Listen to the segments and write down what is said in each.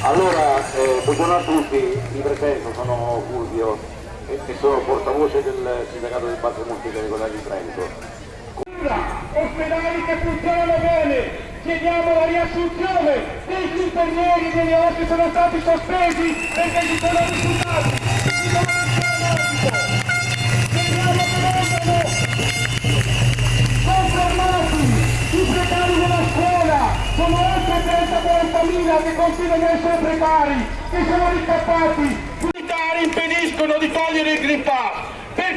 Allora, eh, buongiorno a tutti, mi presento, sono Fulvio e, e sono portavoce del sindacato del Basso Monte Regolare di Trento. Ospedali che funzionano bene, chiediamo la riassunzione degli infermieri che sono stati sospesi perché ci sono risultati. Sono ricappati. I militari impediscono di togliere il Green Pass.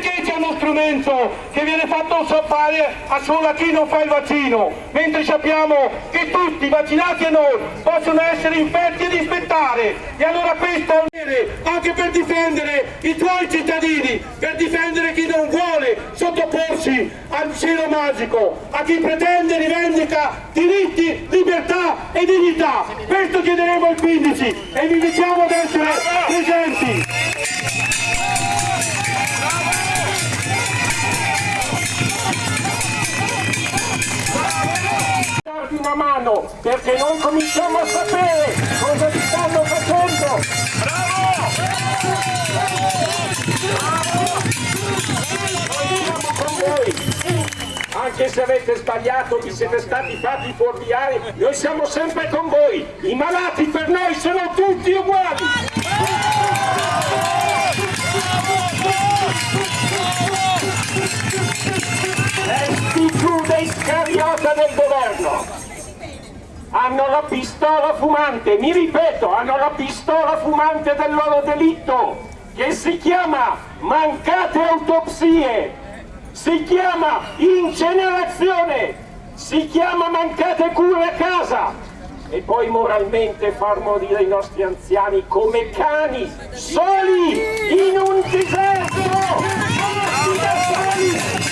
Perché c'è uno strumento che viene fatto a solo a chi non fa il vaccino, mentre sappiamo che tutti, vaccinati e non, possono essere infetti ed ispettare. E allora questo è un dovere anche per difendere i tuoi cittadini, per difendere chi non vuole sottoporsi al cielo magico, a chi pretende e rivendica diritti, libertà e dignità. Questo chiederemo il 15 e vi invitiamo ad essere presenti. Darvi una mano perché non cominciamo a sapere cosa vi stanno facendo. Bravo! con voi. Anche se avete sbagliato, vi siete stati fatti fuorviare, noi siamo sempre con voi. I malati per noi sono tutti uguali. È scariota del governo. Hanno la pistola fumante, mi ripeto, hanno la pistola fumante del loro delitto, che si chiama mancate autopsie, si chiama incenerazione, si chiama mancate cure a casa. E poi moralmente far morire i nostri anziani come cani, soli, in un deserto, morti da soli.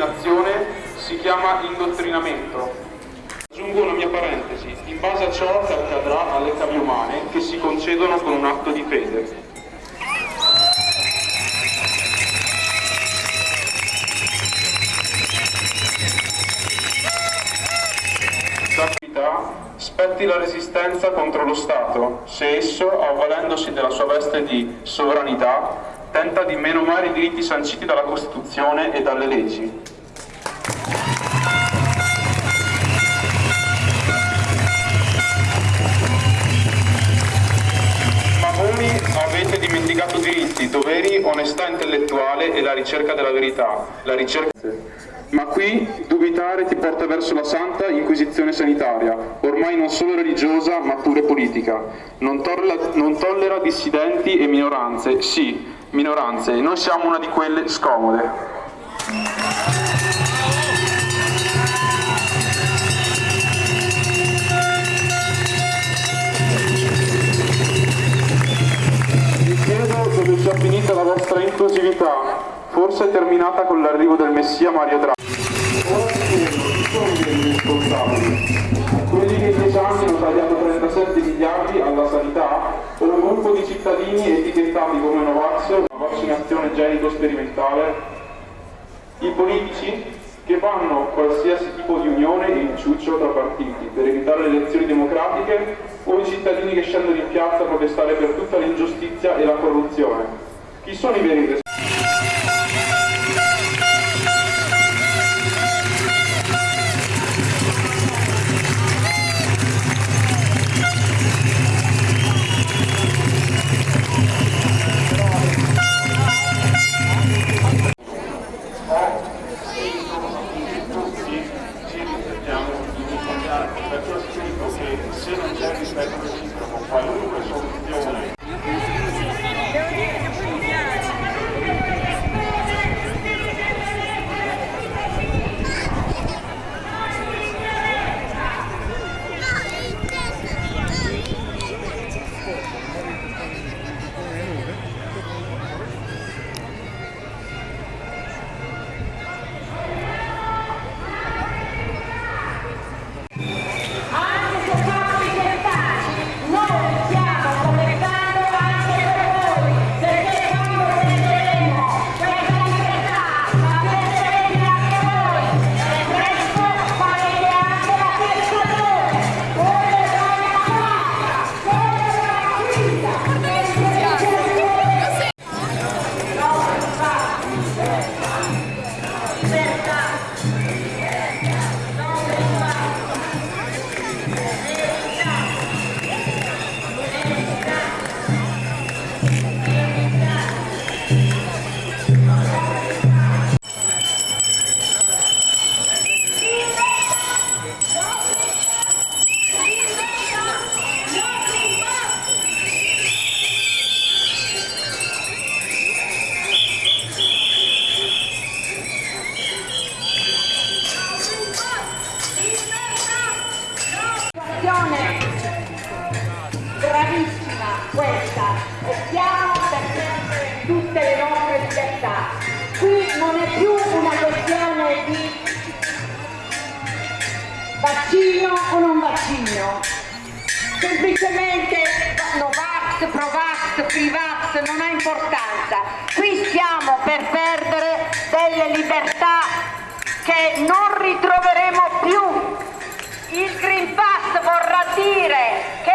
Tua immaginazione si chiama indottrinamento. Aggiungo una mia parentesi, in base a ciò che accadrà alle cavie umane che si concedono con un atto di fede. Spetti la resistenza contro lo Stato, se esso, avvalendosi della sua veste di sovranità, tenta di menomare i diritti sanciti dalla Costituzione e dalle leggi. Onestà intellettuale e la ricerca della verità. La ricerca... Ma qui dubitare ti porta verso la santa inquisizione sanitaria, ormai non solo religiosa ma pure politica. Non tollera, non tollera dissidenti e minoranze, sì, minoranze, e noi siamo una di quelle scomode. Inclusività, forse terminata con l'arrivo del Messia Mario Draghi. Chi sono i responsabili? Quelli che in dieci anni hanno tagliato 37 miliardi alla sanità o un gruppo di cittadini etichettati come Novax, una vaccinazione genico-sperimentale? I politici che fanno qualsiasi tipo di unione e inciuccio tra partiti per evitare le elezioni democratiche o i cittadini che scendono in piazza a protestare per tutta l'ingiustizia e la corruzione? Chi sono i veri responsabili? Risparmiare perciò scritto che se Provax, Privax non ha importanza. Qui stiamo per perdere delle libertà che non ritroveremo più. Il Green Pass vorrà dire che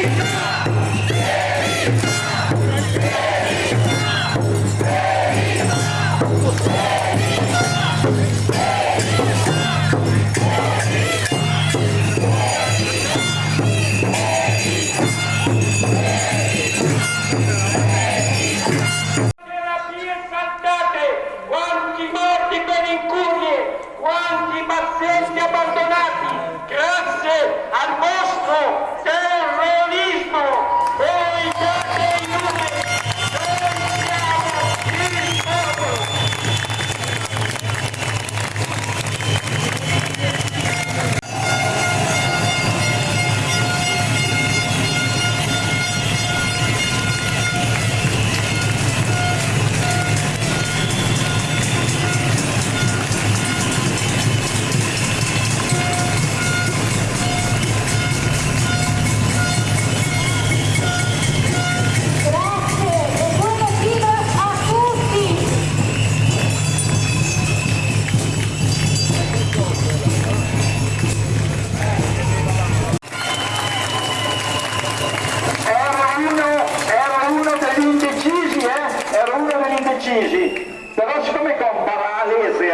Hey! Hey! Hey!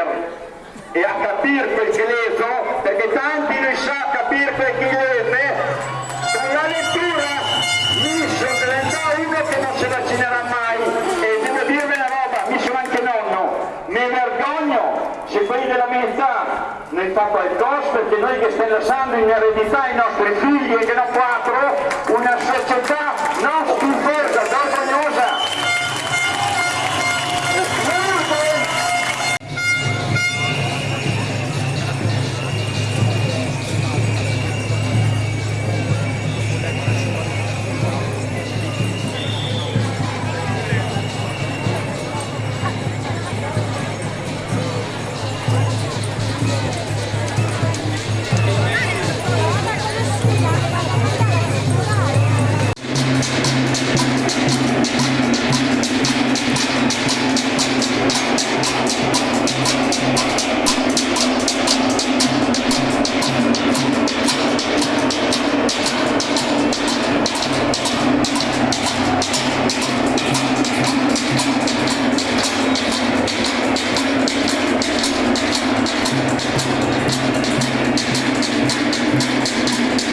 Laser e a capire quel che leso, perché tanti non sa capire quel che lese, con la lettura mi sono diventato uno che non si vaccinerà mai. E devo dirvi una roba, mi sono anche nonno, mi vergogno se quelli della mia età ne fa qualcosa perché noi che stiamo lasciando in eredità ai nostri figli e che non quattro una società